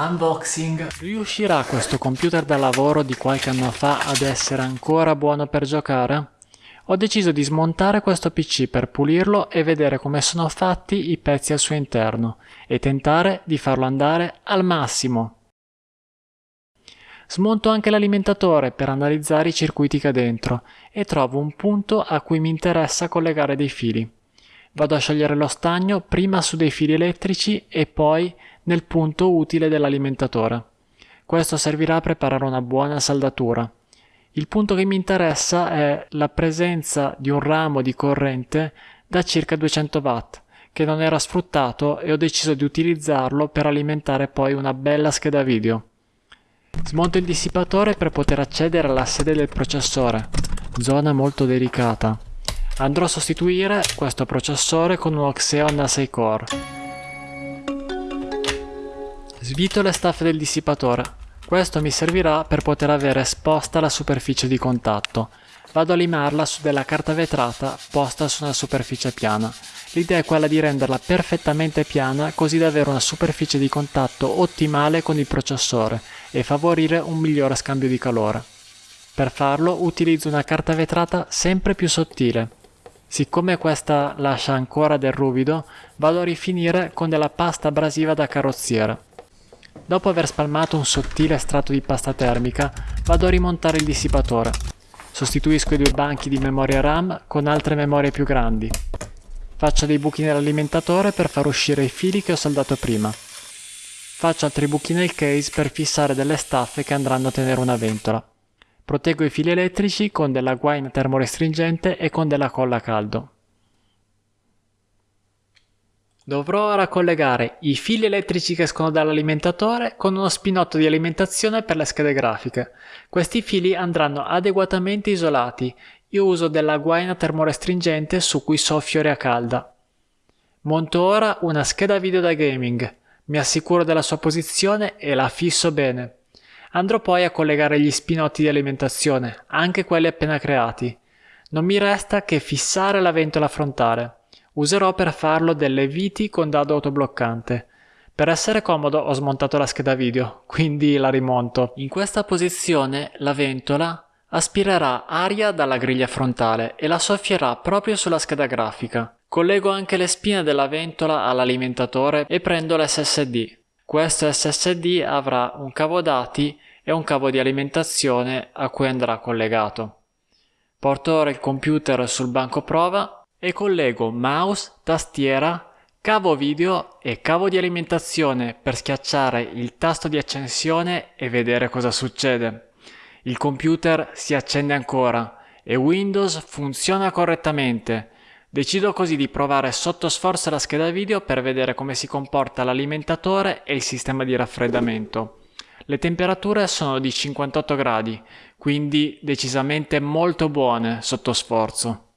Unboxing. Riuscirà questo computer da lavoro di qualche anno fa ad essere ancora buono per giocare? Ho deciso di smontare questo PC per pulirlo e vedere come sono fatti i pezzi al suo interno e tentare di farlo andare al massimo. Smonto anche l'alimentatore per analizzare i circuiti che ha dentro e trovo un punto a cui mi interessa collegare dei fili. Vado a sciogliere lo stagno prima su dei fili elettrici e poi nel punto utile dell'alimentatore. Questo servirà a preparare una buona saldatura. Il punto che mi interessa è la presenza di un ramo di corrente da circa 200 watt che non era sfruttato e ho deciso di utilizzarlo per alimentare poi una bella scheda video. Smonto il dissipatore per poter accedere alla sede del processore, zona molto delicata. Andrò a sostituire questo processore con uno Xeon A6 Core. Svito le staffe del dissipatore. Questo mi servirà per poter avere esposta la superficie di contatto. Vado a limarla su della carta vetrata posta su una superficie piana. L'idea è quella di renderla perfettamente piana così da avere una superficie di contatto ottimale con il processore e favorire un migliore scambio di calore. Per farlo utilizzo una carta vetrata sempre più sottile. Siccome questa lascia ancora del ruvido, vado a rifinire con della pasta abrasiva da carrozziere. Dopo aver spalmato un sottile strato di pasta termica, vado a rimontare il dissipatore. Sostituisco i due banchi di memoria RAM con altre memorie più grandi. Faccio dei buchi nell'alimentatore per far uscire i fili che ho saldato prima. Faccio altri buchi nel case per fissare delle staffe che andranno a tenere una ventola. Proteggo i fili elettrici con della guaina termorestringente e con della colla a caldo. Dovrò ora collegare i fili elettrici che escono dall'alimentatore con uno spinotto di alimentazione per le schede grafiche. Questi fili andranno adeguatamente isolati. Io uso della guaina termorestringente su cui soffio aria calda. Monto ora una scheda video da gaming. Mi assicuro della sua posizione e la fisso bene. Andrò poi a collegare gli spinotti di alimentazione, anche quelli appena creati. Non mi resta che fissare la ventola frontale. Userò per farlo delle viti con dado autobloccante. Per essere comodo ho smontato la scheda video, quindi la rimonto. In questa posizione la ventola aspirerà aria dalla griglia frontale e la soffierà proprio sulla scheda grafica. Collego anche le spine della ventola all'alimentatore e prendo l'SSD. Questo SSD avrà un cavo dati e un cavo di alimentazione a cui andrà collegato. Porto ora il computer sul banco prova e collego mouse, tastiera, cavo video e cavo di alimentazione per schiacciare il tasto di accensione e vedere cosa succede. Il computer si accende ancora e Windows funziona correttamente Decido così di provare sotto sforzo la scheda video per vedere come si comporta l'alimentatore e il sistema di raffreddamento. Le temperature sono di 58 gradi, quindi decisamente molto buone sotto sforzo.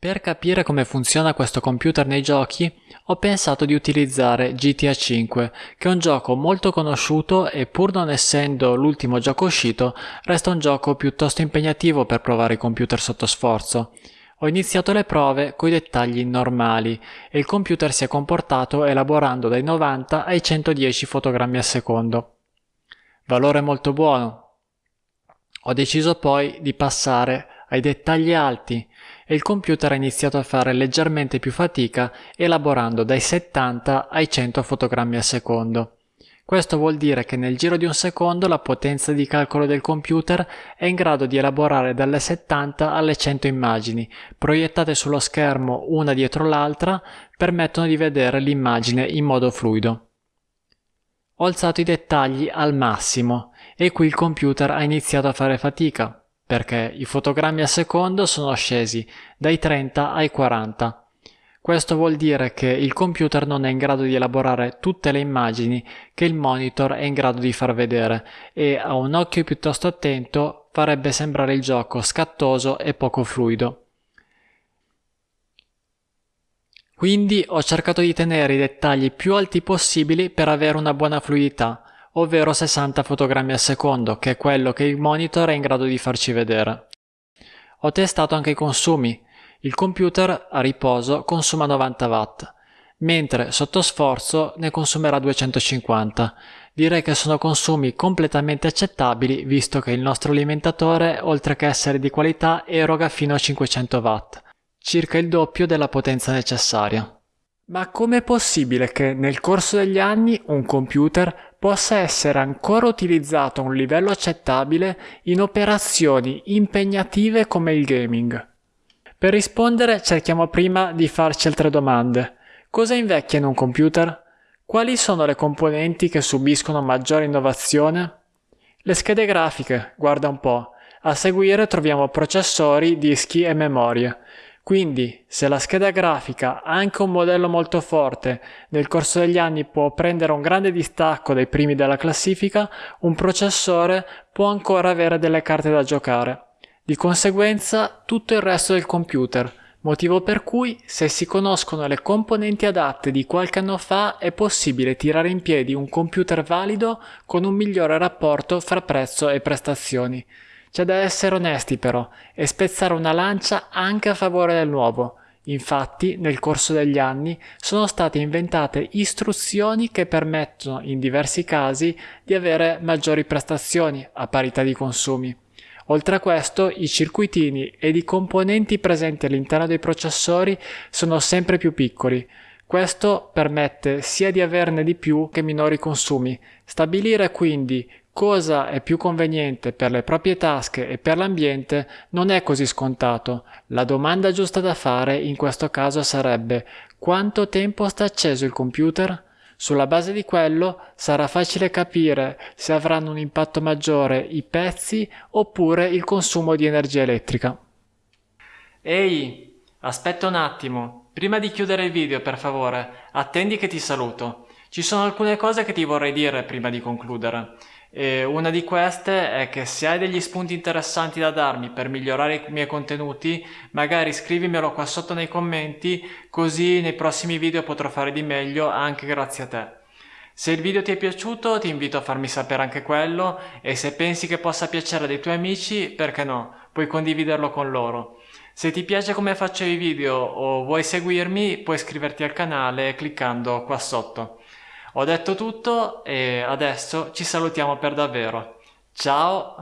Per capire come funziona questo computer nei giochi, ho pensato di utilizzare GTA V, che è un gioco molto conosciuto e pur non essendo l'ultimo gioco uscito, resta un gioco piuttosto impegnativo per provare i computer sotto sforzo. Ho iniziato le prove coi dettagli normali e il computer si è comportato elaborando dai 90 ai 110 fotogrammi al secondo. Valore molto buono. Ho deciso poi di passare ai dettagli alti e il computer ha iniziato a fare leggermente più fatica elaborando dai 70 ai 100 fotogrammi al secondo. Questo vuol dire che nel giro di un secondo la potenza di calcolo del computer è in grado di elaborare dalle 70 alle 100 immagini, proiettate sullo schermo una dietro l'altra, permettono di vedere l'immagine in modo fluido. Ho alzato i dettagli al massimo e qui il computer ha iniziato a fare fatica, perché i fotogrammi al secondo sono scesi dai 30 ai 40 questo vuol dire che il computer non è in grado di elaborare tutte le immagini che il monitor è in grado di far vedere e a un occhio piuttosto attento farebbe sembrare il gioco scattoso e poco fluido. Quindi ho cercato di tenere i dettagli più alti possibili per avere una buona fluidità, ovvero 60 fotogrammi al secondo, che è quello che il monitor è in grado di farci vedere. Ho testato anche i consumi, il computer a riposo consuma 90 watt. mentre sotto sforzo ne consumerà 250. Direi che sono consumi completamente accettabili visto che il nostro alimentatore, oltre che essere di qualità, eroga fino a 500 watt, circa il doppio della potenza necessaria. Ma com'è possibile che nel corso degli anni un computer possa essere ancora utilizzato a un livello accettabile in operazioni impegnative come il gaming? Per rispondere cerchiamo prima di farci altre domande. Cosa invecchia in un computer? Quali sono le componenti che subiscono maggiore innovazione? Le schede grafiche, guarda un po'. A seguire troviamo processori, dischi e memorie. Quindi, se la scheda grafica anche un modello molto forte, nel corso degli anni può prendere un grande distacco dai primi della classifica, un processore può ancora avere delle carte da giocare. Di conseguenza, tutto il resto del computer, motivo per cui se si conoscono le componenti adatte di qualche anno fa è possibile tirare in piedi un computer valido con un migliore rapporto fra prezzo e prestazioni. C'è da essere onesti però e spezzare una lancia anche a favore del nuovo. Infatti, nel corso degli anni sono state inventate istruzioni che permettono in diversi casi di avere maggiori prestazioni a parità di consumi. Oltre a questo, i circuitini ed i componenti presenti all'interno dei processori sono sempre più piccoli. Questo permette sia di averne di più che minori consumi. Stabilire quindi cosa è più conveniente per le proprie tasche e per l'ambiente non è così scontato. La domanda giusta da fare in questo caso sarebbe quanto tempo sta acceso il computer? Sulla base di quello sarà facile capire se avranno un impatto maggiore i pezzi oppure il consumo di energia elettrica. Ehi, aspetta un attimo, prima di chiudere il video per favore, attendi che ti saluto. Ci sono alcune cose che ti vorrei dire prima di concludere. E una di queste è che se hai degli spunti interessanti da darmi per migliorare i miei contenuti, magari scrivimelo qua sotto nei commenti, così nei prossimi video potrò fare di meglio anche grazie a te. Se il video ti è piaciuto ti invito a farmi sapere anche quello e se pensi che possa piacere dei tuoi amici, perché no, puoi condividerlo con loro. Se ti piace come faccio i video o vuoi seguirmi, puoi iscriverti al canale cliccando qua sotto. Ho detto tutto e adesso ci salutiamo per davvero. Ciao!